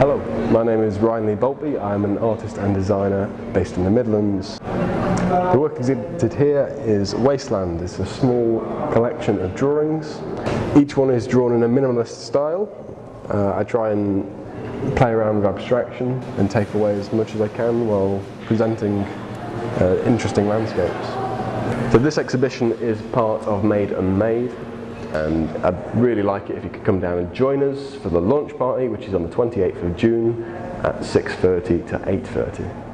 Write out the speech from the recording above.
Hello, my name is Ryan Lee Boltby. I'm an artist and designer based in the Midlands. The work exhibited here is Wasteland. It's a small collection of drawings. Each one is drawn in a minimalist style. Uh, I try and play around with abstraction and take away as much as I can while presenting uh, interesting landscapes. So this exhibition is part of Made Unmade and I'd really like it if you could come down and join us for the launch party which is on the 28th of June at 6.30 to 8.30.